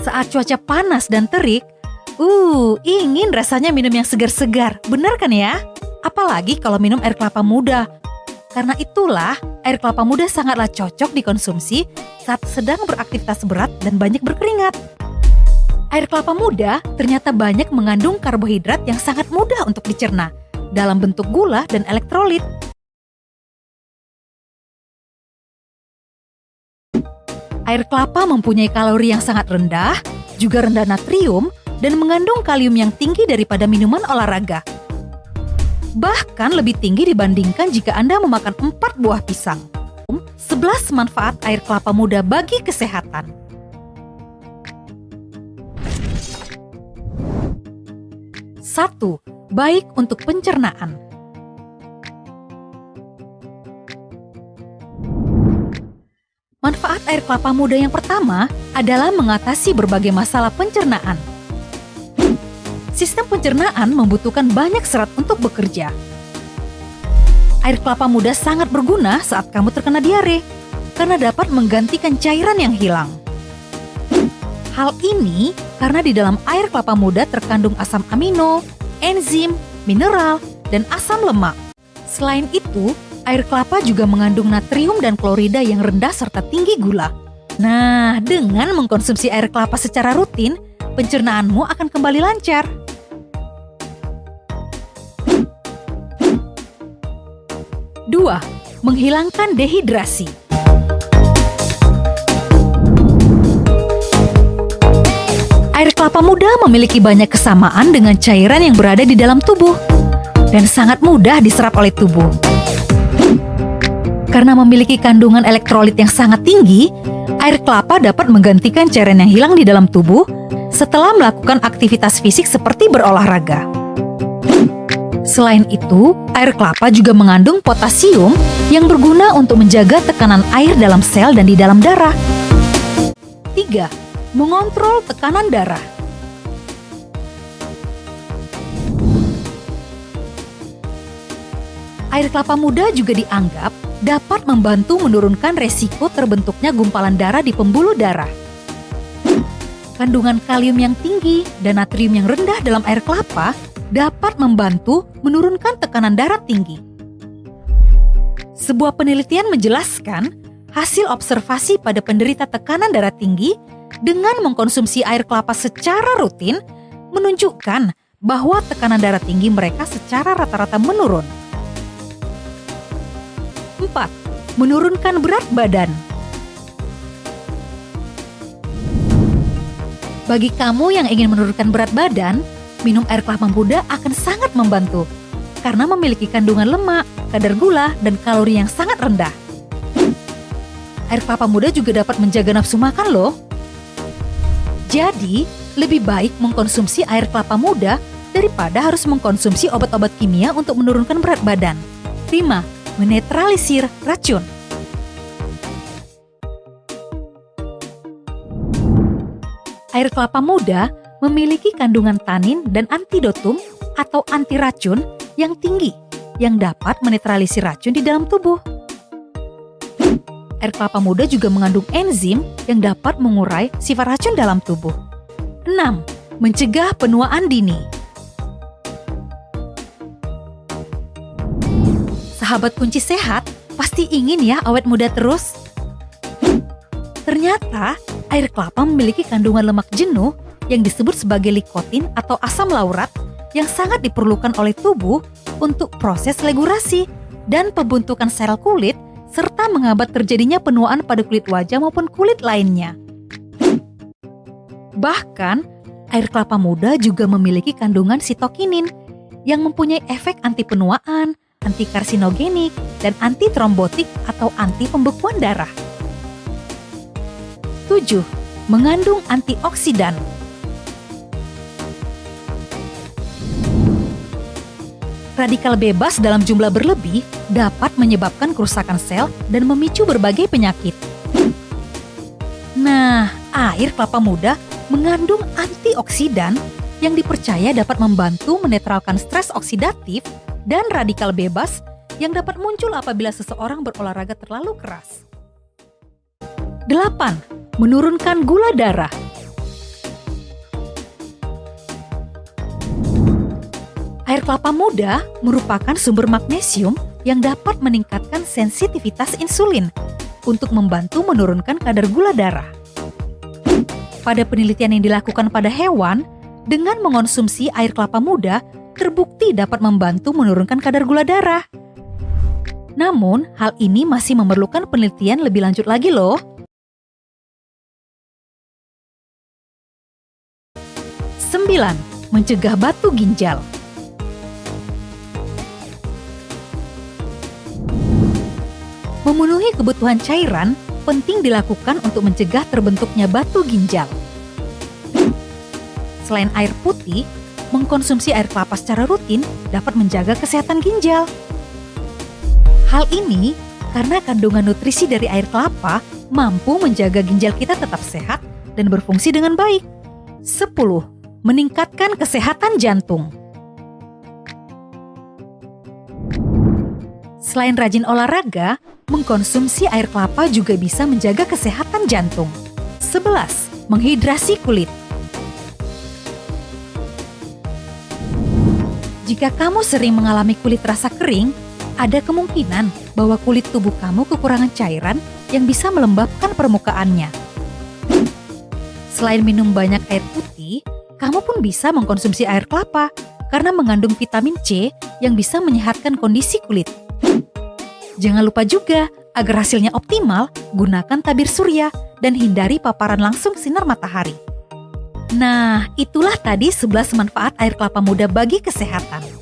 Saat cuaca panas dan terik, uh, ingin rasanya minum yang segar-segar. Benar kan ya? Apalagi kalau minum air kelapa muda. Karena itulah, air kelapa muda sangatlah cocok dikonsumsi saat sedang beraktivitas berat dan banyak berkeringat. Air kelapa muda ternyata banyak mengandung karbohidrat yang sangat mudah untuk dicerna dalam bentuk gula dan elektrolit. Air kelapa mempunyai kalori yang sangat rendah, juga rendah natrium, dan mengandung kalium yang tinggi daripada minuman olahraga. Bahkan lebih tinggi dibandingkan jika Anda memakan 4 buah pisang. 11 manfaat air kelapa muda bagi kesehatan. Satu, baik untuk pencernaan. Manfaat air kelapa muda yang pertama adalah mengatasi berbagai masalah pencernaan. Sistem pencernaan membutuhkan banyak serat untuk bekerja. Air kelapa muda sangat berguna saat kamu terkena diare, karena dapat menggantikan cairan yang hilang. Hal ini karena di dalam air kelapa muda terkandung asam amino, enzim, mineral, dan asam lemak. Selain itu, air kelapa juga mengandung natrium dan klorida yang rendah serta tinggi gula. Nah, dengan mengkonsumsi air kelapa secara rutin, pencernaanmu akan kembali lancar. Dua, menghilangkan dehidrasi. Air kelapa muda memiliki banyak kesamaan dengan cairan yang berada di dalam tubuh dan sangat mudah diserap oleh tubuh. Karena memiliki kandungan elektrolit yang sangat tinggi, air kelapa dapat menggantikan cairan yang hilang di dalam tubuh setelah melakukan aktivitas fisik seperti berolahraga. Selain itu, air kelapa juga mengandung potasium yang berguna untuk menjaga tekanan air dalam sel dan di dalam darah. 3. Mengontrol tekanan darah. Air kelapa muda juga dianggap dapat membantu menurunkan resiko terbentuknya gumpalan darah di pembuluh darah. Kandungan kalium yang tinggi dan natrium yang rendah dalam air kelapa dapat membantu menurunkan tekanan darah tinggi. Sebuah penelitian menjelaskan hasil observasi pada penderita tekanan darah tinggi dengan mengkonsumsi air kelapa secara rutin menunjukkan bahwa tekanan darah tinggi mereka secara rata-rata menurun. 4. Menurunkan berat badan. Bagi kamu yang ingin menurunkan berat badan, minum air kelapa muda akan sangat membantu karena memiliki kandungan lemak, kadar gula, dan kalori yang sangat rendah. Air kelapa muda juga dapat menjaga nafsu makan loh. Jadi, lebih baik mengkonsumsi air kelapa muda daripada harus mengkonsumsi obat-obat kimia untuk menurunkan berat badan. 5. Menetralisir racun. Air kelapa muda memiliki kandungan tanin dan antidotum atau anti racun yang tinggi yang dapat menetralisir racun di dalam tubuh. Air kelapa muda juga mengandung enzim yang dapat mengurai sifat racun dalam tubuh. 6. Mencegah penuaan dini. Sahabat kunci sehat, pasti ingin ya awet muda terus? Ternyata, air kelapa memiliki kandungan lemak jenuh yang disebut sebagai likotin atau asam laurat yang sangat diperlukan oleh tubuh untuk proses legurasi dan pembentukan sel kulit serta menghambat terjadinya penuaan pada kulit wajah maupun kulit lainnya. Bahkan, air kelapa muda juga memiliki kandungan sitokinin yang mempunyai efek anti penuaan, anti karsinogenik, dan anti trombotik atau anti pembekuan darah. 7. Mengandung antioksidan radikal bebas dalam jumlah berlebih dapat menyebabkan kerusakan sel dan memicu berbagai penyakit. Nah, air kelapa muda mengandung antioksidan yang dipercaya dapat membantu menetralkan stres oksidatif dan radikal bebas yang dapat muncul apabila seseorang berolahraga terlalu keras. 8. Menurunkan gula darah. Air kelapa muda merupakan sumber magnesium yang dapat meningkatkan sensitivitas insulin untuk membantu menurunkan kadar gula darah. Pada penelitian yang dilakukan pada hewan, dengan mengonsumsi air kelapa muda terbukti dapat membantu menurunkan kadar gula darah. Namun, hal ini masih memerlukan penelitian lebih lanjut lagi loh. 9. Mencegah batu ginjal. Memenuhi kebutuhan cairan penting dilakukan untuk mencegah terbentuknya batu ginjal. Selain air putih, mengkonsumsi air kelapa secara rutin dapat menjaga kesehatan ginjal. Hal ini karena kandungan nutrisi dari air kelapa mampu menjaga ginjal kita tetap sehat dan berfungsi dengan baik. 10 meningkatkan kesehatan jantung. Selain rajin olahraga, mengkonsumsi air kelapa juga bisa menjaga kesehatan jantung. 11. Menghidrasi kulit. Jika kamu sering mengalami kulit rasa kering, ada kemungkinan bahwa kulit tubuh kamu kekurangan cairan yang bisa melembabkan permukaannya. Selain minum banyak air putih, kamu pun bisa mengkonsumsi air kelapa karena mengandung vitamin C yang bisa menyehatkan kondisi kulit. Jangan lupa juga, agar hasilnya optimal, gunakan tabir surya dan hindari paparan langsung sinar matahari. Nah, itulah tadi 11 manfaat air kelapa muda bagi kesehatan.